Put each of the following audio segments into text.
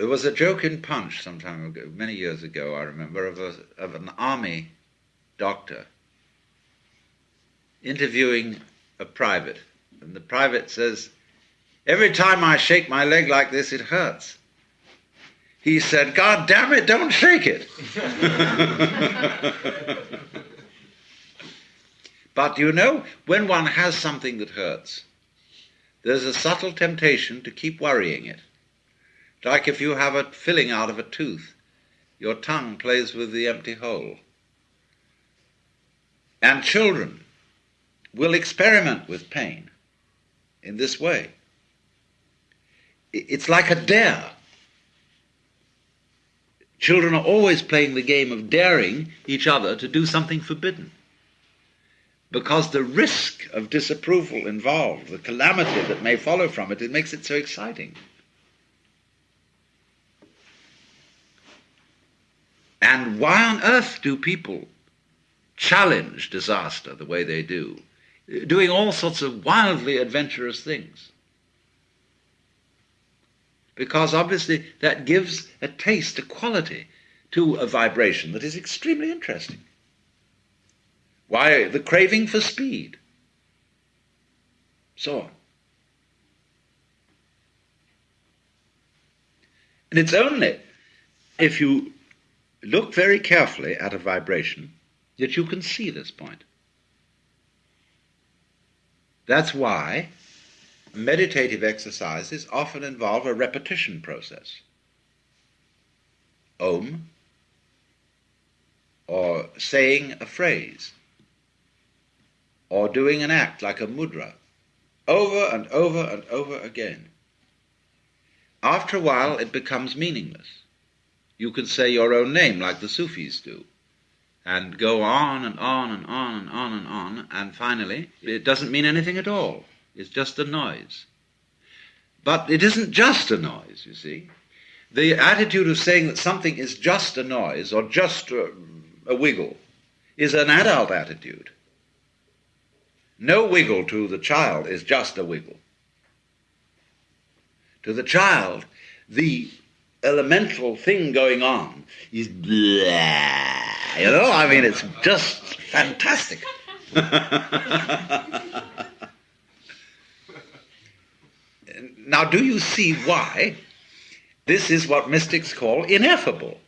there was a joke in Punch some time ago, many years ago, I remember, of, a, of an army doctor interviewing a private. And the private says, Every time I shake my leg like this, it hurts. He said, God damn it, don't shake it. but you know, when one has something that hurts, there's a subtle temptation to keep worrying it. Like if you have a filling out of a tooth, your tongue plays with the empty hole. And children will experiment with pain in this way. It's like a dare. Children are always playing the game of daring each other to do something forbidden. Because the risk of disapproval involved, the calamity that may follow from it, it makes it so exciting. And why on earth do people challenge disaster the way they do, doing all sorts of wildly adventurous things? Because obviously that gives a taste, a quality to a vibration that is extremely interesting. Why the craving for speed? So on. And it's only if you look very carefully at a vibration that you can see this point. That's why meditative exercises often involve a repetition process. Om, or saying a phrase, or doing an act like a mudra, over and over and over again. After a while, it becomes meaningless. You can say your own name like the Sufis do, and go on and on and on and on and on, and finally, it doesn't mean anything at all. It's just a noise. But it isn't just a noise, you see. The attitude of saying that something is just a noise or just a, a wiggle is an adult attitude. No wiggle to the child is just a wiggle. To the child, the elemental thing going on is blah. You know, I mean, it's just fantastic. now, do you see why this is what mystics call ineffable?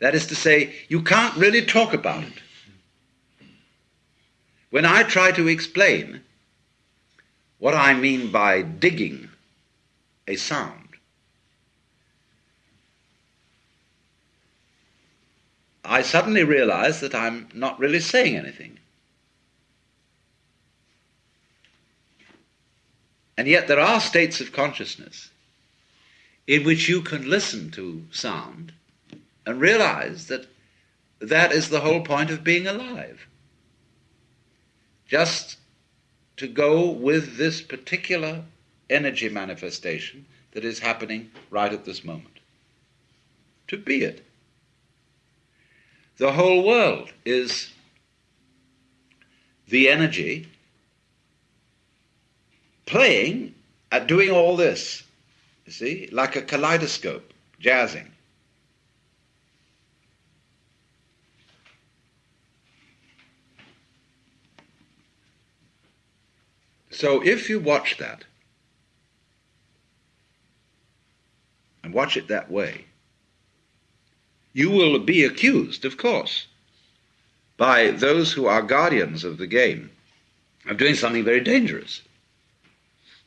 That is to say, you can't really talk about it. When I try to explain what I mean by digging a sound, I suddenly realize that I'm not really saying anything. And yet there are states of consciousness in which you can listen to sound and realize that that is the whole point of being alive. Just to go with this particular energy manifestation that is happening right at this moment. To be it. The whole world is the energy playing at doing all this, you see, like a kaleidoscope, jazzing. So if you watch that, and watch it that way, you will be accused, of course, by those who are guardians of the game of doing something very dangerous.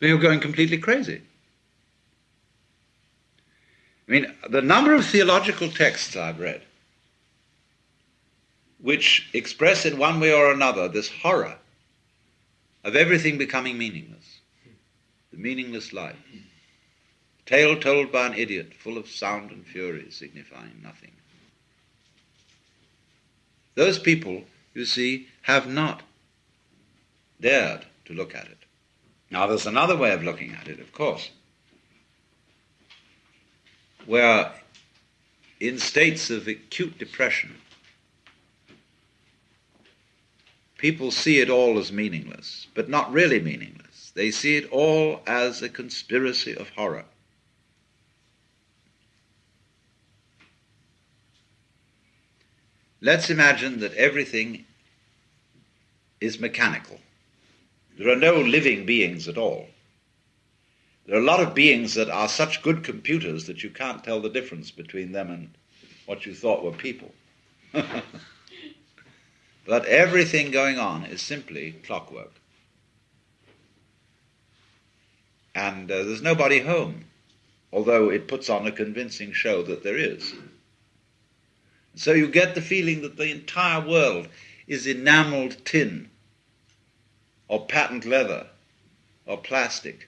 You're going completely crazy. I mean, the number of theological texts I've read which express in one way or another this horror of everything becoming meaningless, the meaningless life. the Tale told by an idiot, full of sound and fury, signifying nothing. Those people, you see, have not dared to look at it. Now, there's another way of looking at it, of course, where in states of acute depression, people see it all as meaningless, but not really meaningless. They see it all as a conspiracy of horror. Let's imagine that everything is mechanical. There are no living beings at all. There are a lot of beings that are such good computers that you can't tell the difference between them and what you thought were people. but everything going on is simply clockwork. And uh, there's nobody home, although it puts on a convincing show that there is. So you get the feeling that the entire world is enameled tin, or patent leather, or plastic,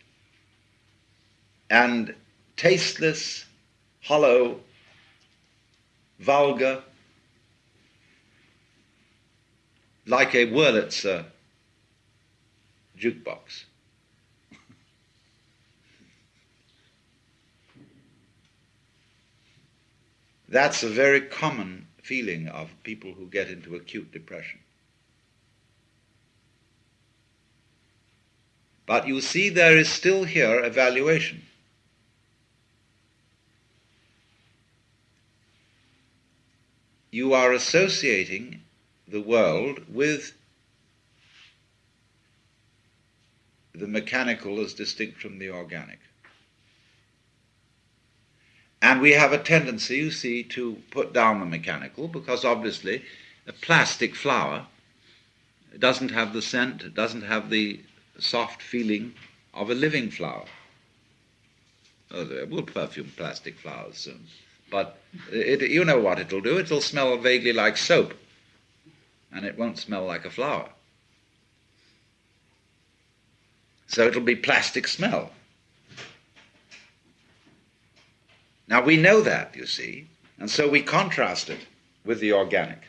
and tasteless, hollow, vulgar, like a Wurlitzer jukebox. That's a very common feeling of people who get into acute depression. But you see, there is still here evaluation. You are associating the world with the mechanical as distinct from the organic. And we have a tendency, you see, to put down the mechanical because obviously a plastic flower doesn't have the scent, doesn't have the soft feeling of a living flower. Oh, we'll perfume plastic flowers soon. But it, you know what it'll do. It'll smell vaguely like soap, and it won't smell like a flower. So it'll be plastic smell. Now we know that, you see, and so we contrast it with the organic.